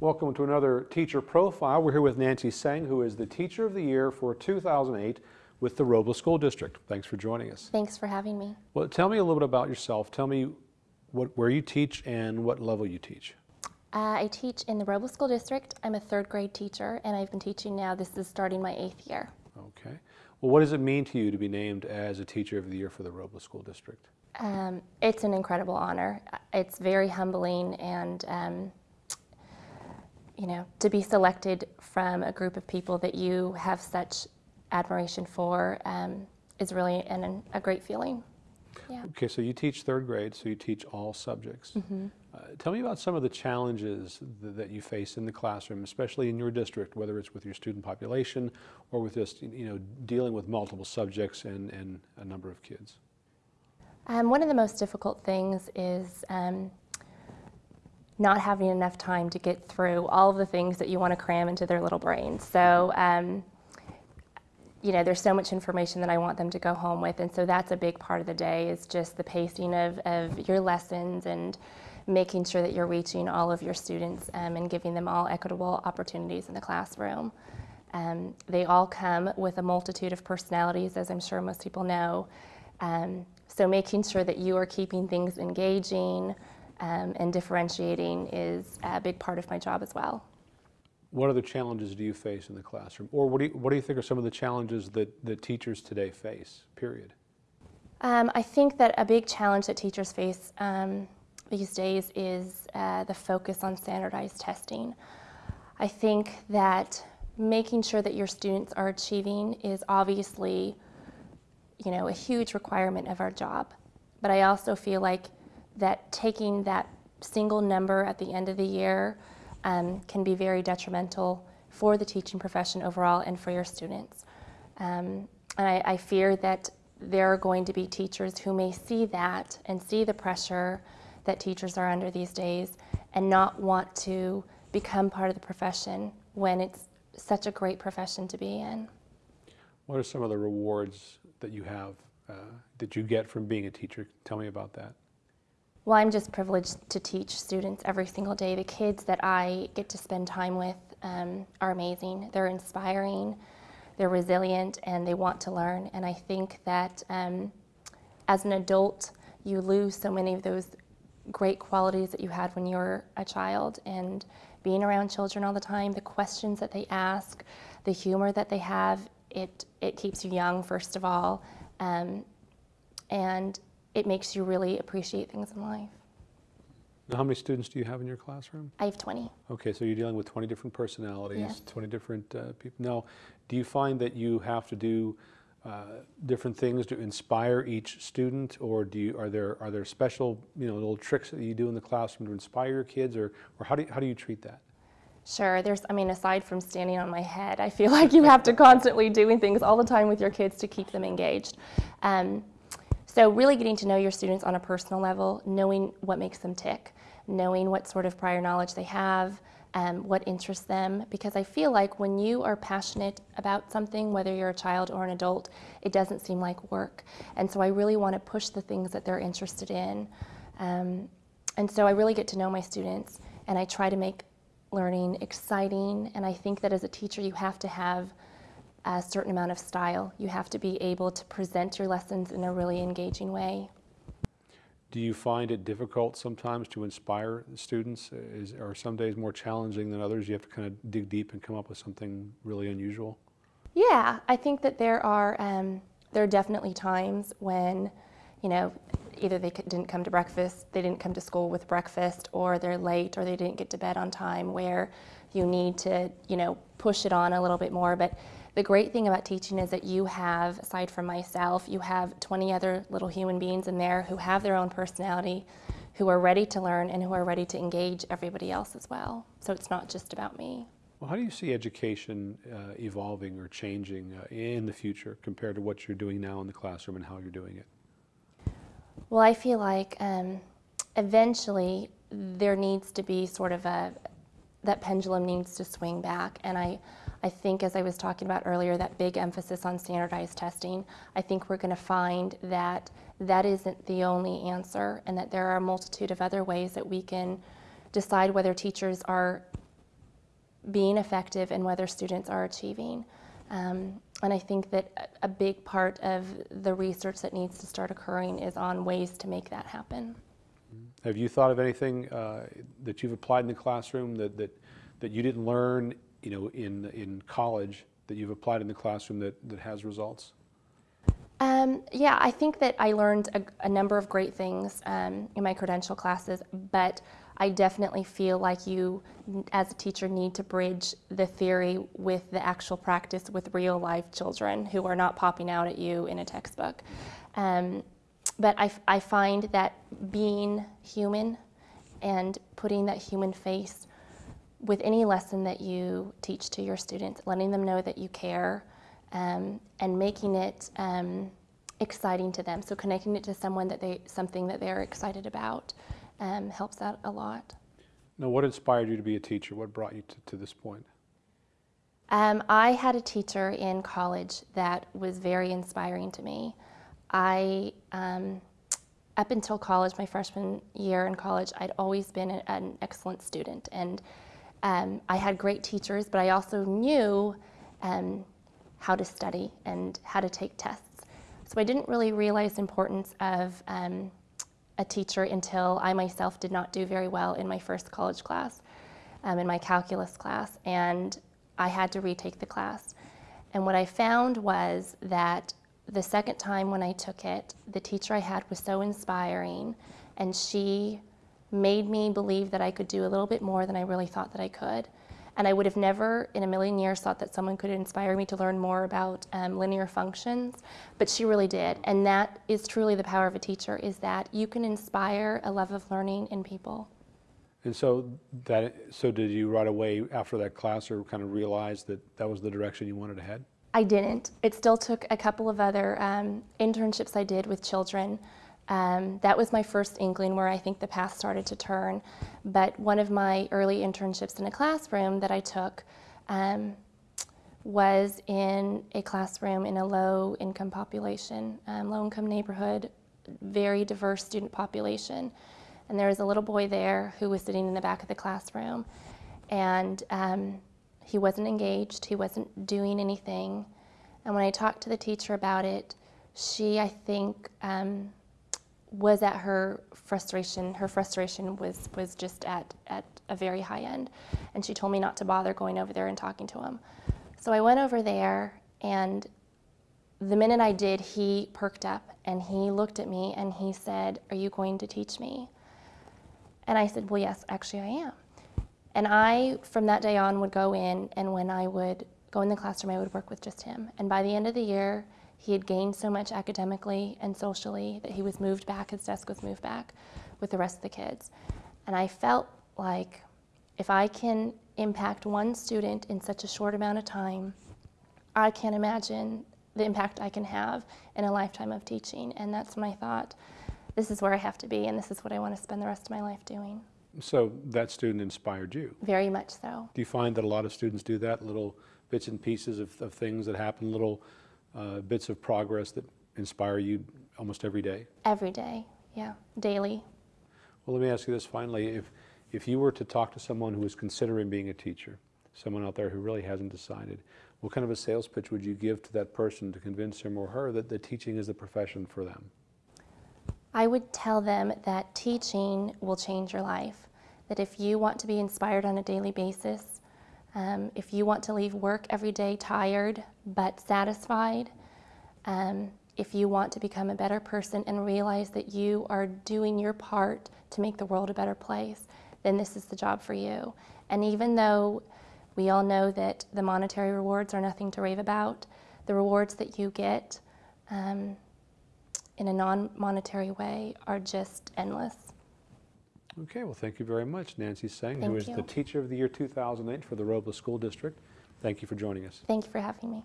Welcome to another Teacher Profile. We're here with Nancy Seng, who is the Teacher of the Year for 2008 with the Robles School District. Thanks for joining us. Thanks for having me. Well, tell me a little bit about yourself. Tell me what, where you teach and what level you teach. Uh, I teach in the Robles School District. I'm a third grade teacher, and I've been teaching now. This is starting my eighth year. Okay. Well, what does it mean to you to be named as a Teacher of the Year for the Robles School District? Um, it's an incredible honor. It's very humbling, and um, you know, to be selected from a group of people that you have such admiration for um, is really an, a great feeling. Yeah. Okay, so you teach third grade, so you teach all subjects. Mm -hmm. uh, tell me about some of the challenges th that you face in the classroom, especially in your district, whether it's with your student population or with just you know dealing with multiple subjects and, and a number of kids. Um, one of the most difficult things is um, not having enough time to get through all of the things that you want to cram into their little brains. So, um, you know, there's so much information that I want them to go home with, and so that's a big part of the day is just the pacing of, of your lessons and making sure that you're reaching all of your students um, and giving them all equitable opportunities in the classroom. Um, they all come with a multitude of personalities, as I'm sure most people know. Um, so making sure that you are keeping things engaging um, and differentiating is a big part of my job as well. What other challenges do you face in the classroom? Or what do you, what do you think are some of the challenges that, that teachers today face, period? Um, I think that a big challenge that teachers face um, these days is uh, the focus on standardized testing. I think that making sure that your students are achieving is obviously you know, a huge requirement of our job. But I also feel like that taking that single number at the end of the year um, can be very detrimental for the teaching profession overall and for your students. Um, and I, I fear that there are going to be teachers who may see that and see the pressure that teachers are under these days and not want to become part of the profession when it's such a great profession to be in. What are some of the rewards that you have, uh, that you get from being a teacher? Tell me about that. Well, I'm just privileged to teach students every single day. The kids that I get to spend time with um, are amazing. They're inspiring, they're resilient, and they want to learn. And I think that um, as an adult, you lose so many of those great qualities that you had when you were a child. And being around children all the time, the questions that they ask, the humor that they have, it, it keeps you young, first of all, um, and it makes you really appreciate things in life. Now, how many students do you have in your classroom? I have 20. Okay, so you're dealing with 20 different personalities, yes. 20 different uh, people. Now, do you find that you have to do uh, different things to inspire each student, or do you, are there are there special you know little tricks that you do in the classroom to inspire your kids, or or how do you, how do you treat that? Sure, there's, I mean, aside from standing on my head, I feel like you have to constantly doing things all the time with your kids to keep them engaged. Um, so really getting to know your students on a personal level, knowing what makes them tick, knowing what sort of prior knowledge they have, um, what interests them, because I feel like when you are passionate about something, whether you're a child or an adult, it doesn't seem like work. And so I really want to push the things that they're interested in. Um, and so I really get to know my students, and I try to make learning exciting, and I think that as a teacher you have to have a certain amount of style. You have to be able to present your lessons in a really engaging way. Do you find it difficult sometimes to inspire students? Is, are some days more challenging than others? You have to kind of dig deep and come up with something really unusual? Yeah, I think that there are, um, there are definitely times when, you know, either they didn't come to breakfast, they didn't come to school with breakfast, or they're late, or they didn't get to bed on time, where you need to, you know, push it on a little bit more. But the great thing about teaching is that you have, aside from myself, you have 20 other little human beings in there who have their own personality, who are ready to learn, and who are ready to engage everybody else as well. So it's not just about me. Well, how do you see education uh, evolving or changing uh, in the future compared to what you're doing now in the classroom and how you're doing it? Well, I feel like um, eventually there needs to be sort of a, that pendulum needs to swing back. And I, I think as I was talking about earlier, that big emphasis on standardized testing, I think we're going to find that that isn't the only answer and that there are a multitude of other ways that we can decide whether teachers are being effective and whether students are achieving. Um, and I think that a- big part of the research that needs to start occurring is on ways to make that happen. Have you thought of anything uh, that you've applied in the classroom that, that, that you didn't learn, you know, in, in college that you've applied in the classroom that, that has results? Um, yeah, I think that I learned a, a number of great things um, in my credential classes, but I definitely feel like you, as a teacher, need to bridge the theory with the actual practice with real life children who are not popping out at you in a textbook. Um, but I find that being human and putting that human face with any lesson that you teach to your students, letting them know that you care um, and making it um, exciting to them. So connecting it to someone that they something that they're excited about um, helps out a lot. Now, what inspired you to be a teacher? What brought you to, to this point? Um, I had a teacher in college that was very inspiring to me. I, um, up until college, my freshman year in college, I'd always been a- an excellent student, and um, I had great teachers. But I also knew um, how to study and how to take tests. So I didn't really realize the importance of um, a teacher until I myself did not do very well in my first college class, um, in my calculus class, and I had to retake the class. And what I found was that the second time when I took it, the teacher I had was so inspiring, and she made me believe that I could do a little bit more than I really thought that I could. And I would have never in a million years thought that someone could inspire me to learn more about um, linear functions, but she really did. And that is truly the power of a teacher, is that you can inspire a love of learning in people. And so that, so did you right away after that class or kind of realize that that was the direction you wanted to head? I didn't. It still took a couple of other um, internships I did with children. Um, that was my first inkling where I think the path started to turn. But one of my early internships in a classroom that I took um, was in a classroom in a low income population, um, low income neighborhood, very diverse student population. And there was a little boy there who was sitting in the back of the classroom. And um, he wasn't engaged, he wasn't doing anything. And when I talked to the teacher about it, she, I think, um, was at her frustration. Her frustration was, was just at, at a very high end. And she told me not to bother going over there and talking to him. So I went over there, and the minute I did, he perked up and he looked at me and he said, Are you going to teach me? And I said, Well, yes, actually, I am. And I, from that day on, would go in, and when I would go in the classroom, I would work with just him. And by the end of the year, he had gained so much academically and socially that he was moved back, his desk was moved back with the rest of the kids. And I felt like if I can impact one student in such a short amount of time, I can't imagine the impact I can have in a lifetime of teaching. And that's when I thought, this is where I have to be, and this is what I want to spend the rest of my life doing. So that student inspired you. Very much so. Do you find that a lot of students do that, little bits and pieces of, of things that happen, little uh, bits of progress that inspire you almost every day? Every day, yeah, daily. Well, let me ask you this finally. If, if you were to talk to someone who is considering being a teacher, someone out there who really hasn't decided, what kind of a sales pitch would you give to that person to convince him or her that the teaching is the profession for them? I would tell them that teaching will change your life. That if you want to be inspired on a daily basis, um, if you want to leave work every day tired but satisfied, um, if you want to become a better person and realize that you are doing your part to make the world a better place, then this is the job for you. And even though we all know that the monetary rewards are nothing to rave about, the rewards that you get um, in a non-monetary way are just endless. Okay, well, thank you very much, Nancy Seng, who Thank is the. Teacher of the Year 2008 for the Robles School District. Thank you for joining us. Thank you for having me.